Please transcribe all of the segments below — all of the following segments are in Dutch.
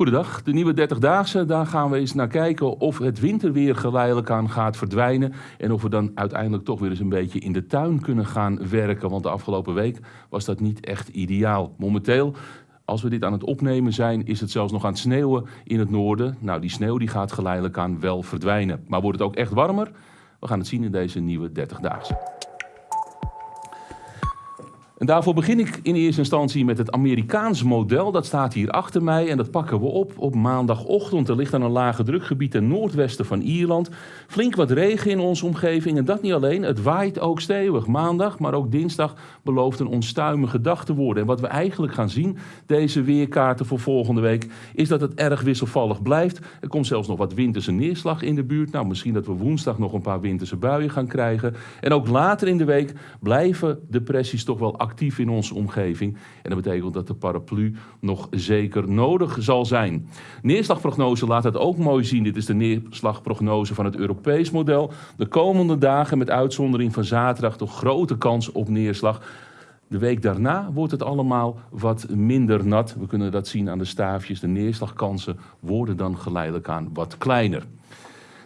Goedendag, de nieuwe 30-daagse. Daar gaan we eens naar kijken of het winterweer geleidelijk aan gaat verdwijnen. En of we dan uiteindelijk toch weer eens een beetje in de tuin kunnen gaan werken. Want de afgelopen week was dat niet echt ideaal. Momenteel, als we dit aan het opnemen zijn, is het zelfs nog aan het sneeuwen in het noorden. Nou, die sneeuw die gaat geleidelijk aan wel verdwijnen. Maar wordt het ook echt warmer? We gaan het zien in deze nieuwe 30-daagse. En daarvoor begin ik in eerste instantie met het Amerikaans model. Dat staat hier achter mij en dat pakken we op op maandagochtend. Er ligt dan een lage drukgebied ten noordwesten van Ierland. Flink wat regen in onze omgeving en dat niet alleen. Het waait ook stevig. Maandag, maar ook dinsdag belooft een onstuimige dag te worden. En wat we eigenlijk gaan zien, deze weerkaarten voor volgende week, is dat het erg wisselvallig blijft. Er komt zelfs nog wat winterse neerslag in de buurt. Nou, misschien dat we woensdag nog een paar winterse buien gaan krijgen. En ook later in de week blijven depressies toch wel actief actief in onze omgeving. En dat betekent dat de paraplu nog zeker nodig zal zijn. Neerslagprognose laat het ook mooi zien. Dit is de neerslagprognose van het Europees model. De komende dagen met uitzondering van zaterdag toch grote kans op neerslag. De week daarna wordt het allemaal wat minder nat. We kunnen dat zien aan de staafjes. De neerslagkansen worden dan geleidelijk aan wat kleiner.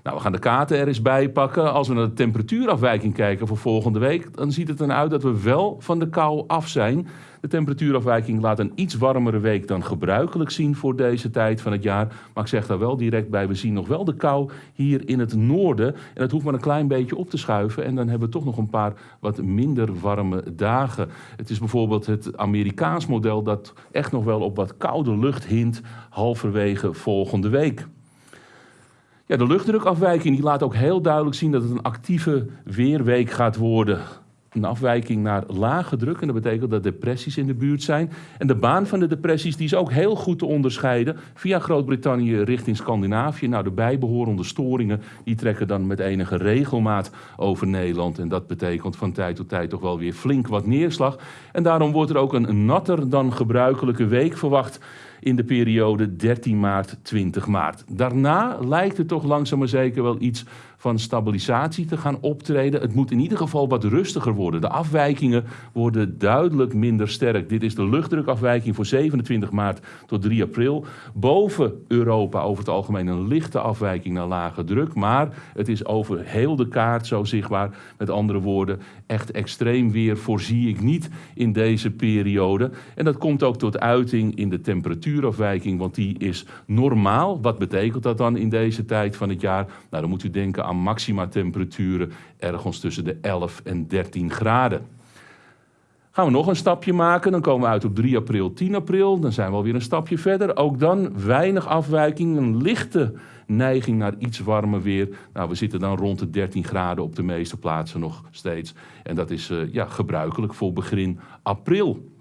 Nou, we gaan de kaarten er eens bij pakken. Als we naar de temperatuurafwijking kijken voor volgende week, dan ziet het eruit dat we wel van de kou af zijn. De temperatuurafwijking laat een iets warmere week dan gebruikelijk zien voor deze tijd van het jaar. Maar ik zeg daar wel direct bij, we zien nog wel de kou hier in het noorden. En dat hoeft maar een klein beetje op te schuiven. En dan hebben we toch nog een paar wat minder warme dagen. Het is bijvoorbeeld het Amerikaans model dat echt nog wel op wat koude lucht hint halverwege volgende week. Ja, de luchtdrukafwijking die laat ook heel duidelijk zien dat het een actieve weerweek gaat worden. Een afwijking naar lage druk en dat betekent dat depressies in de buurt zijn. En de baan van de depressies die is ook heel goed te onderscheiden via Groot-Brittannië richting Scandinavië. Nou, de bijbehorende storingen die trekken dan met enige regelmaat over Nederland. En dat betekent van tijd tot tijd toch wel weer flink wat neerslag. En daarom wordt er ook een natter dan gebruikelijke week verwacht in de periode 13 maart 20 maart. Daarna lijkt het toch langzaam maar zeker wel iets van stabilisatie te gaan optreden. Het moet in ieder geval wat rustiger worden. De afwijkingen worden duidelijk minder sterk. Dit is de luchtdrukafwijking voor 27 maart tot 3 april. Boven Europa over het algemeen een lichte afwijking naar lage druk. Maar het is over heel de kaart zo zichtbaar. Met andere woorden, echt extreem weer voorzie ik niet in deze periode. En dat komt ook tot uiting in de temperatuurafwijking, want die is normaal. Wat betekent dat dan in deze tijd van het jaar? Nou, dan moet u denken aan maxima temperaturen ergens tussen de 11 en 13 graden. Gaan we nog een stapje maken, dan komen we uit op 3 april, 10 april. Dan zijn we alweer een stapje verder. Ook dan weinig afwijking, een lichte neiging naar iets warmer weer. Nou, we zitten dan rond de 13 graden op de meeste plaatsen nog steeds. En dat is uh, ja, gebruikelijk voor begin april.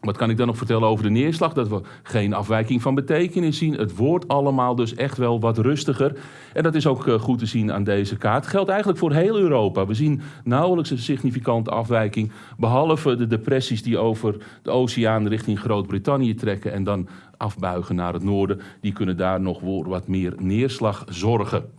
Wat kan ik dan nog vertellen over de neerslag? Dat we geen afwijking van betekenis zien. Het wordt allemaal dus echt wel wat rustiger. En dat is ook eh, goed te zien aan deze kaart. Geldt eigenlijk voor heel Europa. We zien nauwelijks een significante afwijking. Behalve de depressies die over de oceaan richting Groot-Brittannië trekken. En dan afbuigen naar het noorden. Die kunnen daar nog voor wat meer neerslag zorgen.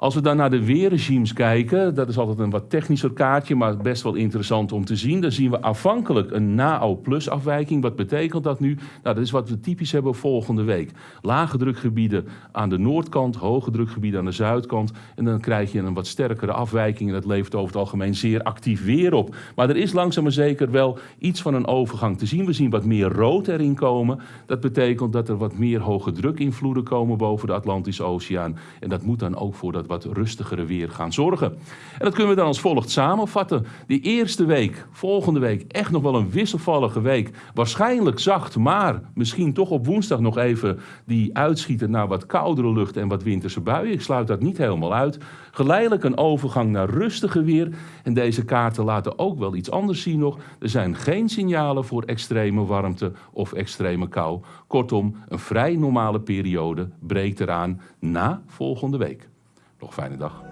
Als we dan naar de weerregimes kijken, dat is altijd een wat technischer kaartje, maar best wel interessant om te zien. Dan zien we afhankelijk een NAO-plus afwijking. Wat betekent dat nu? Nou, dat is wat we typisch hebben volgende week. Lage drukgebieden aan de noordkant, hoge drukgebieden aan de zuidkant. En dan krijg je een wat sterkere afwijking en dat levert over het algemeen zeer actief weer op. Maar er is langzaam maar zeker wel iets van een overgang te zien. We zien wat meer rood erin komen. Dat betekent dat er wat meer hoge drukinvloeden komen boven de Atlantische Oceaan. En dat moet dan ook voor dat wat rustigere weer gaan zorgen. En dat kunnen we dan als volgt samenvatten. De eerste week, volgende week, echt nog wel een wisselvallige week. Waarschijnlijk zacht, maar misschien toch op woensdag nog even die uitschieten naar wat koudere lucht en wat winterse buien. Ik sluit dat niet helemaal uit. Geleidelijk een overgang naar rustige weer. En deze kaarten laten ook wel iets anders zien nog. Er zijn geen signalen voor extreme warmte of extreme kou. Kortom, een vrij normale periode breekt eraan na volgende week. Nog fijne dag.